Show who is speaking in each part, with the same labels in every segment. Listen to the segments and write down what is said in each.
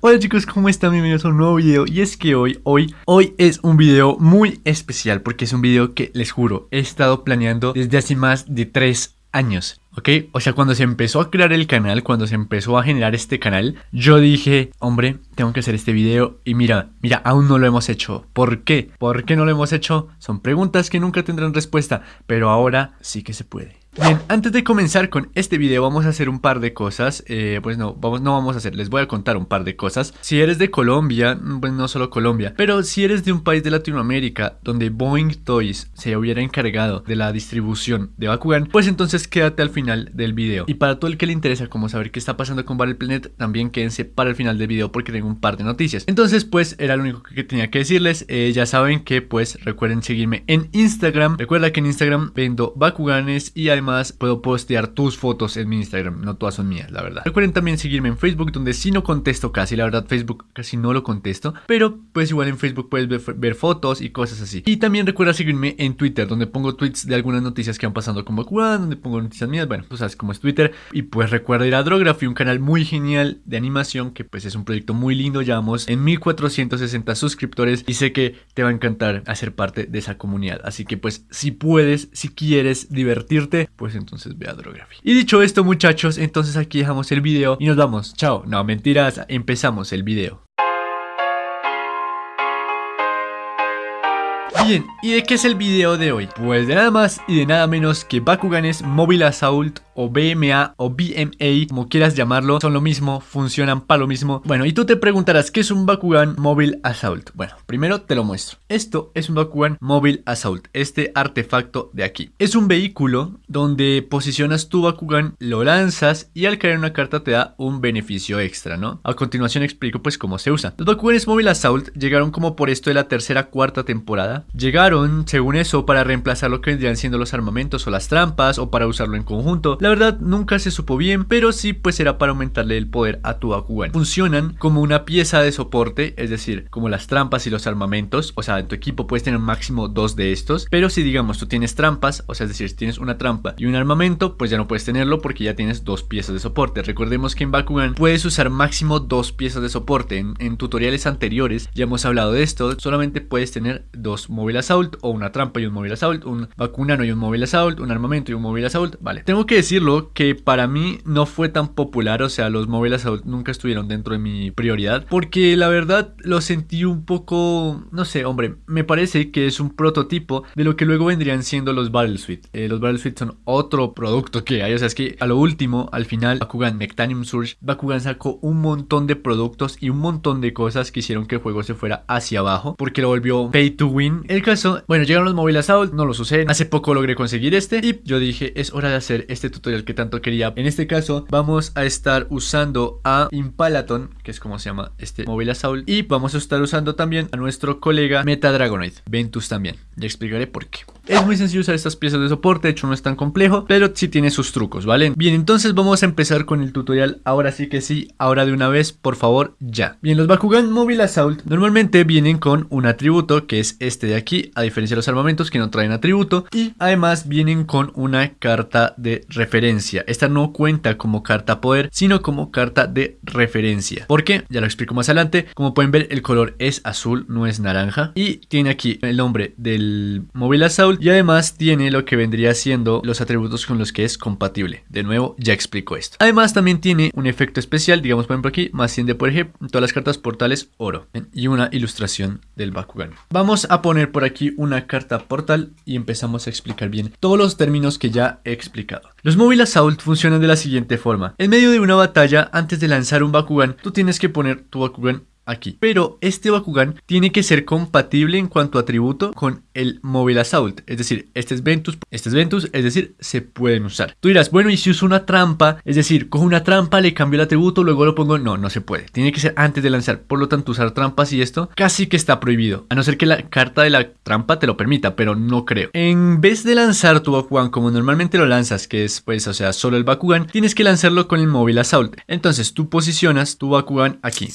Speaker 1: Hola chicos, ¿cómo están? Bienvenidos a un nuevo video Y es que hoy, hoy, hoy es un video muy especial Porque es un video que, les juro, he estado planeando desde hace más de 3 años ¿Ok? O sea, cuando se empezó a crear el canal, cuando se empezó a generar este canal, yo dije, hombre, tengo que hacer este video y mira, mira, aún no lo hemos hecho. ¿Por qué? ¿Por qué no lo hemos hecho? Son preguntas que nunca tendrán respuesta, pero ahora sí que se puede. Bien, antes de comenzar con este video vamos a hacer un par de cosas. Eh, Pues no, vamos, no vamos a hacer, les voy a contar un par de cosas. Si eres de Colombia, mm, pues no solo Colombia Pero si eres de un país de Latinoamérica donde Boeing Toys se hubiera encargado de la distribución de Bakugan Pues entonces quédate al final del video. Y para todo el que le interesa como saber qué está pasando con Battle Planet También quédense para el final del video porque tengo un par de noticias. Entonces pues era lo único que tenía que decirles. Eh, Ya saben que pues recuerden seguirme en Instagram. Recuerda que en Instagram vendo Bakuganes y además puedo postear tus fotos en mi Instagram, no todas son mías, la verdad. Recuerden también seguirme en Facebook, donde si no contesto casi, la verdad Facebook casi no lo contesto, pero pues igual en Facebook puedes ver, fotos y cosas así. Y también recuerda seguirme en Twitter, donde pongo tweets de algunas noticias que han pasado con Bakugan, donde pongo noticias mías, bueno, pues sabes cómo es Twitter. Y pues recuerda ir a Drography, un canal muy genial de animación, que pues es un proyecto muy lindo, llevamos en 1460 suscriptores y sé que te va a encantar hacer parte de esa comunidad. Así que pues si puedes, si quieres divertirte, pues entonces ve a Drography. Y dicho esto muchachos, entonces aquí dejamos el video y nos vamos. Chao. No, mentiras, empezamos el video. Bien, ¿y de qué es el video de hoy? Pues de nada más y de nada menos que Bakuganes Mobile Assault o BMA o BMA, como quieras llamarlo, son lo mismo, funcionan para lo mismo. Bueno, y tú te preguntarás, ¿qué es un Bakugan Mobile Assault? Bueno, primero te lo muestro. Esto es un Bakugan Mobile Assault, este artefacto de aquí. Es un vehículo donde posicionas tu Bakugan, lo lanzas y al caer una carta te da un beneficio extra, ¿no? A continuación explico pues cómo se usa. Los Bakuganes Mobile Assault llegaron como por esto de la tercera cuarta temporada. Llegaron, según eso, para reemplazar lo que vendrían siendo los armamentos o las trampas o para usarlo en conjunto. Verdad nunca se supo bien, pero sí pues era para aumentarle el poder a tu Bakugan. Funcionan como una pieza de soporte, es decir, como las trampas y los armamentos, o sea, en tu equipo puedes tener máximo dos de estos, pero si digamos tú tienes trampas, o sea, es decir, si tienes una trampa y un armamento, pues ya no puedes tenerlo porque ya tienes dos piezas de soporte. Recordemos que en Bakugan puedes usar máximo dos piezas de soporte. En, en tutoriales anteriores ya hemos hablado de esto, solamente puedes tener dos Mobile Assault o una trampa y un Mobile Assault, un Bakunano y un Mobile Assault, un armamento y un Mobile Assault, vale. Tengo que decir que para mí no fue tan popular, o sea, los móviles nunca estuvieron dentro de mi prioridad, porque la verdad lo sentí un poco, no sé, hombre, me parece que es un prototipo de lo que luego vendrían siendo los Battle Suite. Eh, los Battle Suite son otro producto que hay, o sea, es que a lo último, al final, Bakugan Mectanium Surge, Bakugan sacó un montón de productos y un montón de cosas que hicieron que el juego se fuera hacia abajo, porque lo volvió pay to win. El caso, bueno, llegaron los móviles Assault, no los usé, hace poco logré conseguir este y yo dije, es hora de hacer este tutorial el que tanto quería. En este caso vamos a estar usando a Impalaton, que es como se llama este móvil Assault. Y vamos a estar usando también a nuestro colega Meta Dragonoid, Ventus también. Ya explicaré por qué. Es muy sencillo usar estas piezas de soporte, de hecho no es tan complejo, pero sí tiene sus trucos, ¿vale? Bien, entonces vamos a empezar con el tutorial, ahora sí que sí, ahora de una vez, por favor, ya. Bien, los Bakugan Mobile Assault normalmente vienen con un atributo, que es este de aquí, a diferencia de los armamentos que no traen atributo, y además vienen con una carta de referencia. Esta no cuenta como carta poder, sino como carta de referencia. ¿Por qué? Ya lo explico más adelante. Como pueden ver, el color es azul, no es naranja, y tiene aquí el nombre del Mobile Assault y además tiene lo que vendría siendo los atributos con los que es compatible. De nuevo, ya explico esto. Además también tiene un efecto especial, digamos por ejemplo aquí, más 100 de por ejemplo, todas las cartas portales oro y una ilustración del Bakugan. Vamos a poner por aquí una carta portal y empezamos a explicar bien todos los términos que ya he explicado. Los Mobile Assault funcionan de la siguiente forma. En medio de una batalla, antes de lanzar un Bakugan, tú tienes que poner tu Bakugan aquí. Pero este Bakugan tiene que ser compatible en cuanto a atributo con el Mobile Assault. Es decir, este es Ventus, este es Ventus, es decir, se pueden usar. Tú dirás, bueno, y si uso una trampa, es decir, cojo una trampa, le cambio el atributo, luego lo pongo. No, no se puede. Tiene que ser antes de lanzar. Por lo tanto, usar trampas y esto casi que está prohibido. A no ser que la carta de la trampa te lo permita, pero no creo. En vez de lanzar tu Bakugan como normalmente lo lanzas, que es pues, o sea, solo el Bakugan, tienes que lanzarlo con el Mobile Assault. Entonces tú posicionas tu Bakugan aquí.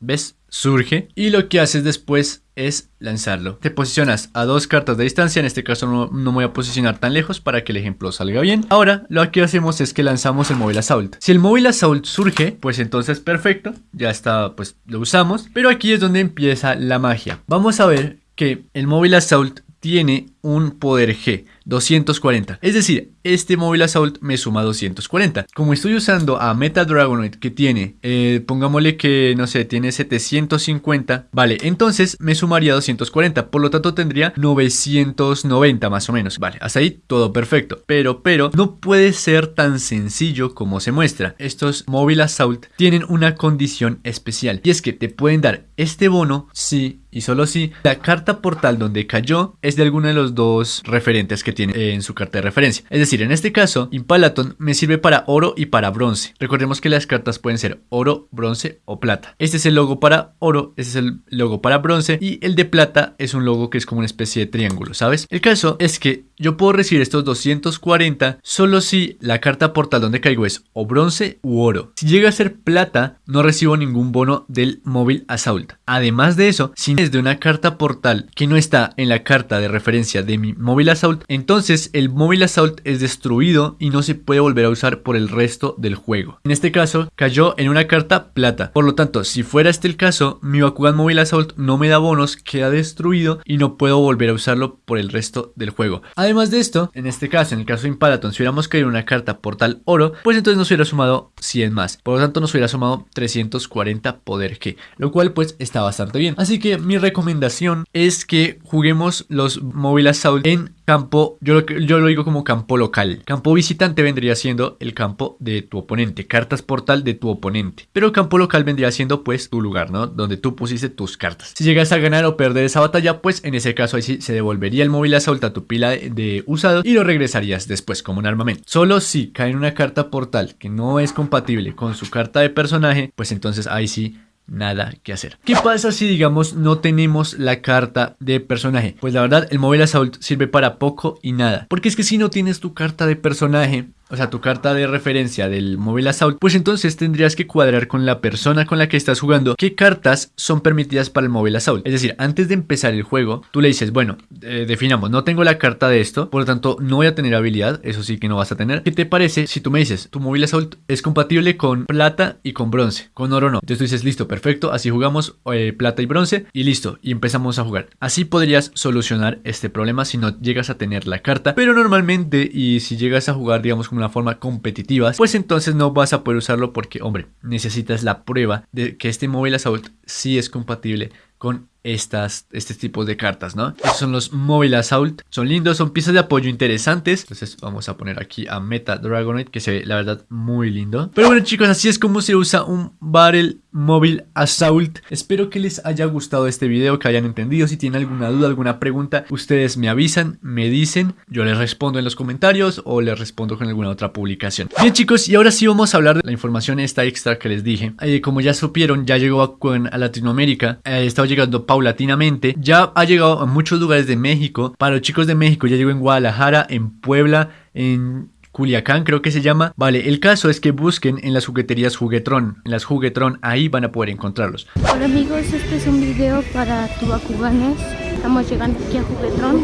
Speaker 1: ¿Ves? Surge y lo que haces después es lanzarlo. Te posicionas a dos cartas de distancia, en este caso no, no, me voy a posicionar tan lejos para que el ejemplo salga bien. Ahora lo que hacemos es que lanzamos el móvil assault. Si el móvil assault surge, pues entonces perfecto, ya está, pues lo usamos. Pero aquí es donde empieza la magia. Vamos a ver que el móvil assault tiene un poder G, 240. Es decir, este móvil Assault me suma 240. Como estoy usando a Meta Dragonoid que tiene, eh, pongámosle que, no sé, tiene 750, vale, entonces me sumaría 240, por lo tanto tendría 990 más o menos. Vale, hasta ahí todo perfecto. Pero, pero, no puede ser tan sencillo como se muestra. Estos móvil Assault tienen una condición especial y es que te pueden dar este bono si y solo si la carta portal donde cayó es de alguno de los dos referentes que tiene en su carta de referencia. Es decir, en este caso, Impalaton me sirve para oro y para bronce. Recordemos que las cartas pueden ser oro, bronce o plata. Este es el logo para oro, este es el logo para bronce y el de plata es un logo que es como una especie de triángulo, ¿sabes? El caso es que yo puedo recibir estos 240 solo si la carta portal donde caigo es o bronce u oro. Si llega a ser plata, no recibo ningún bono del móvil Assault. Además de eso, si es de una carta portal que no está en la carta de referencia de mi móvil Assault, entonces el móvil Assault es destruido y no se puede volver a usar por el resto del juego. En este caso, cayó en una carta plata. Por lo tanto, si fuera este el caso, mi Bakugan móvil Assault no me da bonos, queda destruido y no puedo volver a usarlo por el resto del juego. Además de esto, en este caso, en el caso de Impalaton, si hubiéramos caído una carta portal oro, pues entonces nos hubiera sumado 100 más. Por lo tanto, nos hubiera sumado 340 poder G, lo cual pues está bastante bien. Así que mi recomendación es que juguemos los Mobile Assault en campo, yo lo, yo lo digo como campo local. Campo visitante vendría siendo el campo de tu oponente, cartas portal de tu oponente. Pero campo local vendría siendo pues tu lugar, ¿no? Donde tú pusiste tus cartas. Si llegas a ganar o perder esa batalla, pues en ese caso ahí sí se devolvería el móvil a tu pila de, usado y lo regresarías después como un armamento. Solo si cae en una carta portal que no es compatible con su carta de personaje, pues entonces ahí sí nada que hacer. ¿Qué pasa si digamos no tenemos la carta de personaje? Pues la verdad el móvil assault sirve para poco y nada. Porque es que si no tienes tu carta de personaje o sea, tu carta de referencia del móvil Assault, pues entonces tendrías que cuadrar con la persona con la que estás jugando qué cartas son permitidas para el móvil Assault. Es decir, antes de empezar el juego, tú le dices, bueno, eh, definamos, no tengo la carta de esto, por lo tanto no voy a tener habilidad, eso sí que no vas a tener. ¿Qué te parece si tú me dices, tu móvil Assault es compatible con plata y con bronce, con oro no? Entonces tú dices, listo, perfecto, así jugamos eh, plata y bronce y listo, y empezamos a jugar. Así podrías solucionar este problema si no llegas a tener la carta, pero normalmente y si llegas a jugar, digamos, una forma competitiva, pues entonces no vas a poder usarlo porque, hombre, necesitas la prueba de que este móvil Assault sí es compatible con estas, este tipo de cartas, ¿no? Estos son los Mobile Assault. Son lindos, son piezas de apoyo interesantes. Entonces vamos a poner aquí a Meta Dragonite, que se ve, la verdad, muy lindo. Pero bueno, chicos, así es como se usa un Battle Mobile Assault. Espero que les haya gustado este video, que hayan entendido. Si tienen alguna duda, alguna pregunta, ustedes me avisan, me dicen. Yo les respondo en los comentarios o les respondo con alguna otra publicación. Bien, chicos, y ahora sí vamos a hablar de la información esta extra que les dije. Eh, como ya supieron, ya llegó a, Latinoamérica. Eh, estaba llegando paulatinamente. Ya ha llegado a muchos lugares de México. Para los chicos de México ya llegó en Guadalajara, en Puebla, en Culiacán creo que se llama. Vale, el caso es que busquen en las jugueterías Juguetron. En las Juguetron, ahí van a poder encontrarlos.
Speaker 2: Hola amigos, este es un video para Tubacubanes. Estamos llegando aquí a Juguetron.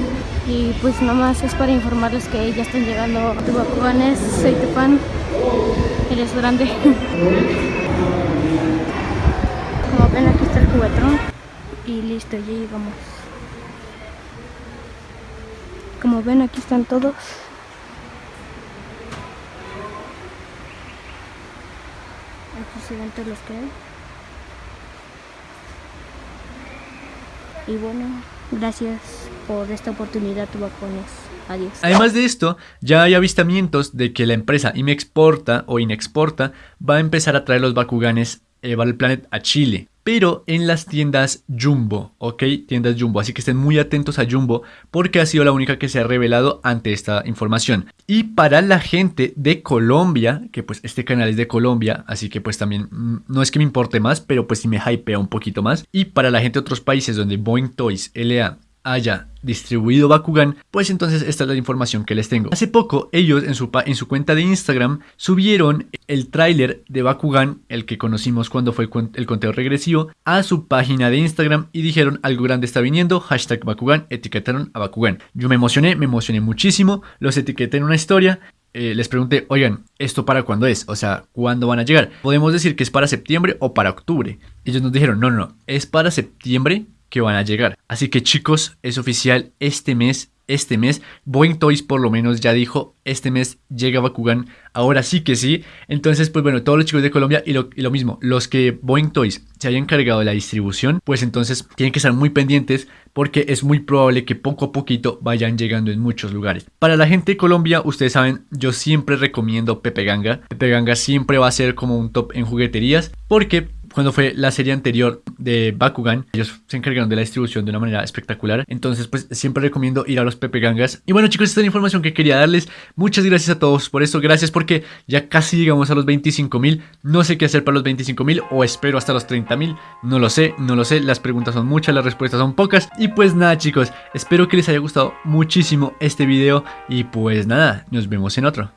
Speaker 2: Y pues nomás es para informarles que ya están llegando Tubacubanes. Soy tu fan. Eres grande. Como ven aquí está el Juguetron y listo, ya llegamos. Como ven, aquí están todos. Aquí se ven todos los que hay. Y bueno, gracias por esta oportunidad, tubacones. Adiós.
Speaker 1: Además de esto, ya hay avistamientos de que la empresa Imexporta o Inexporta va a empezar a traer los Bakuganes eh, Battle Planet a Chile pero en las tiendas Jumbo, ¿ok? Tiendas Jumbo, así que estén muy atentos a Jumbo porque ha sido la única que se ha revelado ante esta información. Y para la gente de Colombia, que pues este canal es de Colombia, así que pues también mm, no es que me importe más, pero pues sí me hypea un poquito más. Y para la gente de otros países donde Boeing Toys, LA haya distribuido Bakugan, pues entonces esta es la información que les tengo. Hace poco ellos en su, en su cuenta de Instagram subieron el tráiler de Bakugan, el que conocimos cuando fue el conteo regresivo, a su página de Instagram y dijeron algo grande está viniendo, hashtag Bakugan, etiquetaron a Bakugan. Yo me emocioné, me emocioné muchísimo, los etiqueté en una historia eh, les pregunté, oigan, ¿esto para cuándo es? O sea, ¿cuándo van a llegar? Podemos decir que es para septiembre o para octubre. Ellos nos dijeron, no, no, no, es para septiembre que van a llegar. Así que chicos, es oficial, este mes, este mes, Boeing Toys por lo menos ya dijo, este mes llega Bakugan, ahora sí que sí. Entonces, pues bueno, todos los chicos de Colombia y lo, mismo, los que Boeing Toys se hayan encargado de la distribución, pues entonces tienen que estar muy pendientes porque es muy probable que poco a poquito vayan llegando en muchos lugares. Para la gente de Colombia, ustedes saben, yo siempre recomiendo Pepe Ganga. Pepe Ganga siempre va a ser como un top en jugueterías porque cuando fue la serie anterior de Bakugan, ellos se encargaron de la distribución de una manera espectacular. Entonces, pues siempre recomiendo ir a los Pepe Gangas. Y bueno, chicos, esta es la información que quería darles. Muchas gracias a todos por esto. Gracias porque ya casi llegamos a los 25 mil. No sé qué hacer para los 25 mil o espero hasta los 30 mil. No lo sé, no lo sé. Las preguntas son muchas, las respuestas son pocas. Y pues nada, chicos, espero que les haya gustado muchísimo este video. Y pues nada, nos vemos en otro.